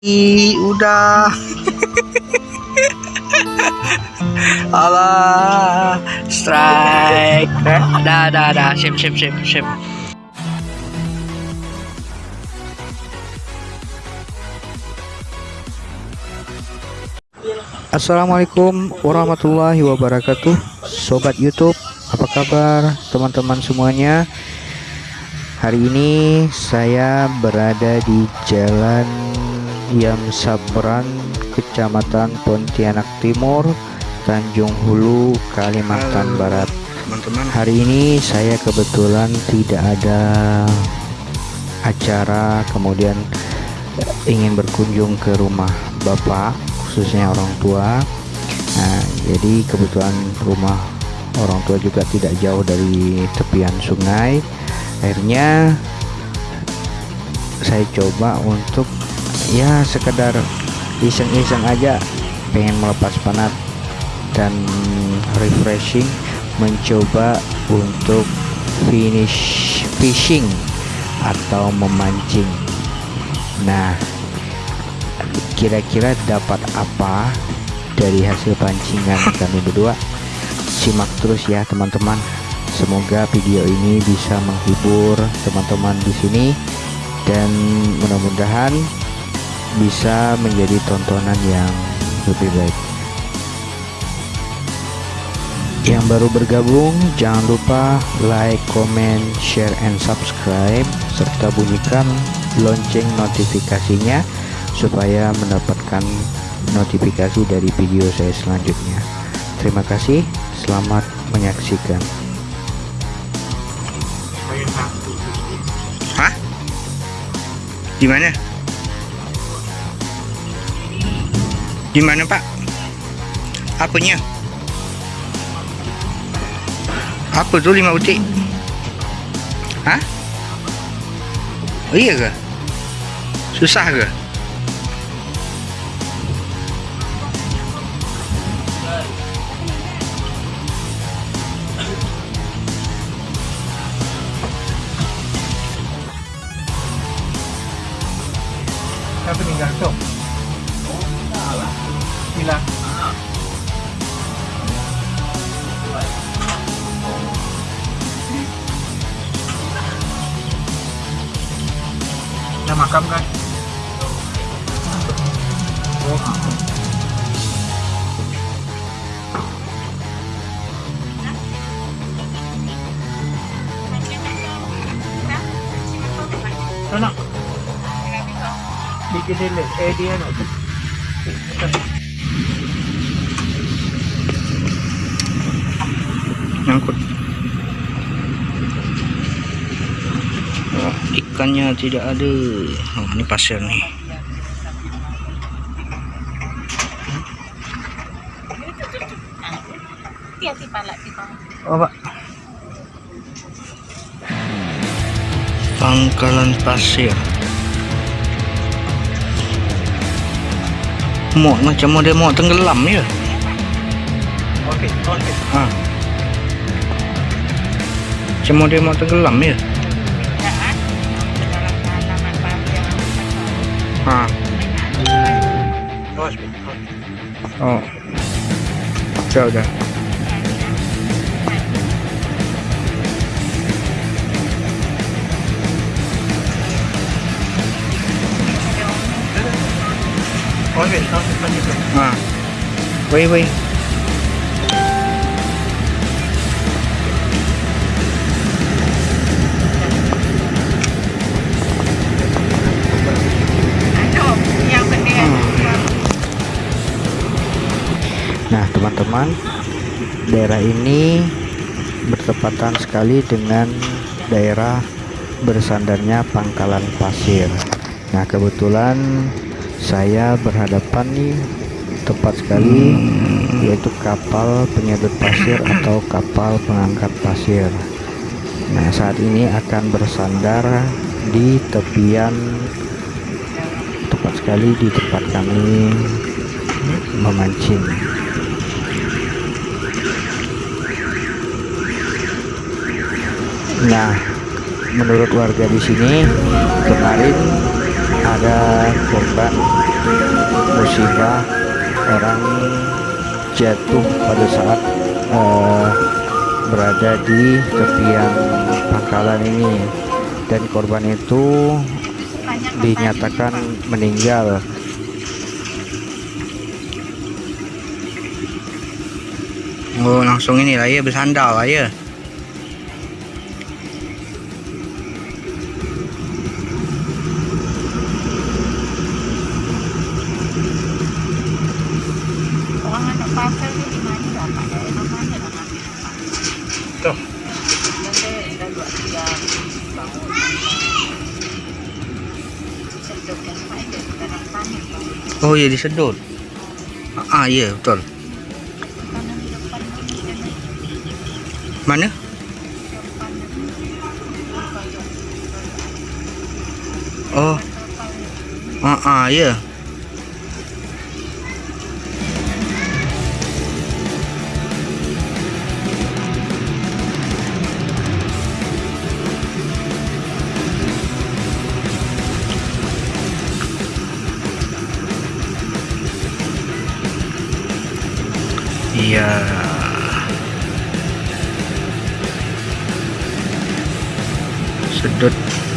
Ih, udah. Allah, strike. Dah, dah, dah. Sip, sip, sip, sip. Assalamualaikum warahmatullahi wabarakatuh Sobat Youtube Apa kabar teman-teman semuanya Hari ini saya berada di Jalan Yam Sabran Kecamatan Pontianak Timur Tanjung Hulu Kalimantan Barat. teman-teman. Hari ini saya kebetulan tidak ada acara kemudian ingin berkunjung ke rumah bapak khususnya orang tua. Nah jadi kebetulan rumah orang tua juga tidak jauh dari tepian sungai. Akhirnya saya coba untuk ya sekedar iseng-iseng aja. Pengen melepas penat dan refreshing mencoba untuk finish fishing atau memancing. Nah kira-kira dapat apa dari hasil pancingan kami berdua? Simak terus ya teman-teman. Semoga video ini bisa menghibur teman-teman di sini. Dan mudah-mudahan bisa menjadi tontonan yang lebih baik yang baru bergabung jangan lupa like, comment, share, and subscribe serta bunyikan lonceng notifikasinya supaya mendapatkan notifikasi dari video saya selanjutnya terima kasih selamat menyaksikan Hah? Gimana? Gimana pak? Apanya? Apa tuh lima butik? Hah? Oh iya ke? Susah ke? Siapa tinggal tu? thì là là mà cái tên Ủa. No, no. Digital ADN. Ikannya tidak ada. Oh, ini pasir nih. Oh, Pak. Pangkalan pasir. Mau macam model mau tenggelam ya? Okey, okey. Ha. Macam model mau tenggelam ya? Oh. Jauh dah. Okey, okey, okey. Ha. Wei wei. Teman-teman, daerah ini bertepatan sekali dengan daerah bersandarnya pangkalan pasir. Nah, kebetulan saya berhadapan nih tepat sekali yaitu kapal penyedot pasir atau kapal pengangkat pasir. Nah, saat ini akan bersandar di tepian tepat sekali di tempat kami memancing. Nah, menurut warga di sini kemarin ada korban musibah orang jatuh pada saat eh, berada di tepian pangkalan ini. Dan korban itu dinyatakan meninggal. Oh langsung ini lah ya bersandar lah ya bang. Oh ya disedot Ah ya betul Tanah di depan ni dan di Mana? depan ni. Oh Ah ah ya Iya. Sedot.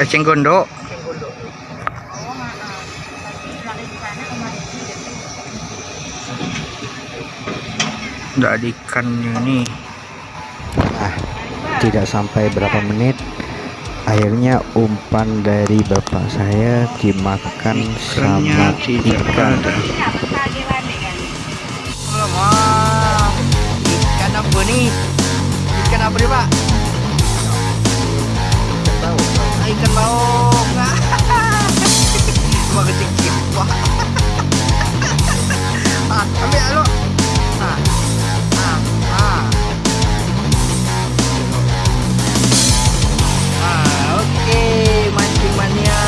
Dia tu. Udah ada ikannya nih. nah tidak sampai berapa menit akhirnya umpan dari bapak saya dimakan Ikannya sama ikan kan? Ikan apa nih? Ikan apa nih, Pak? Ikan baung. Cuma kecil Wah. ah, ambil lu. Ah. Ah, ah. Ah, oke, mancing mania.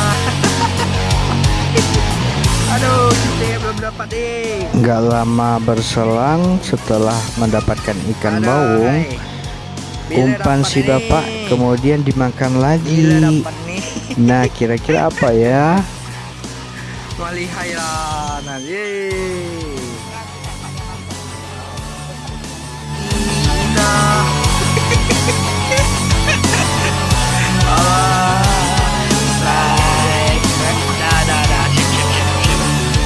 Aduh, kita belum dapat deh. nggak lama berselang setelah mendapatkan ikan Ada, baung hai. Umpan si nih. bapak kemudian dimakan lagi nah kira-kira apa ya. Ah, sip.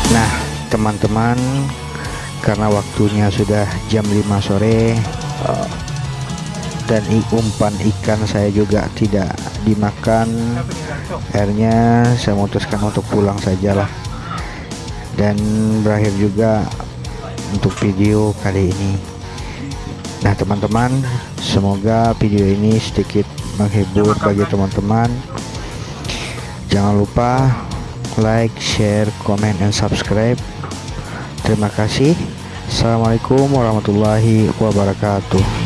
Nah, teman-teman, karena waktunya sudah jam 5 sore dan umpan ikan saya juga tidak dimakan, akhirnya saya memutuskan untuk pulang sajalah. Dan berakhir juga untuk video kali ini. Nah, teman-teman, semoga video ini sedikit menghibur bagi teman-teman. Jangan lupa like, share, comment, and subscribe. Terima kasih. Assalamualaikum warahmatullahi wabarakatuh.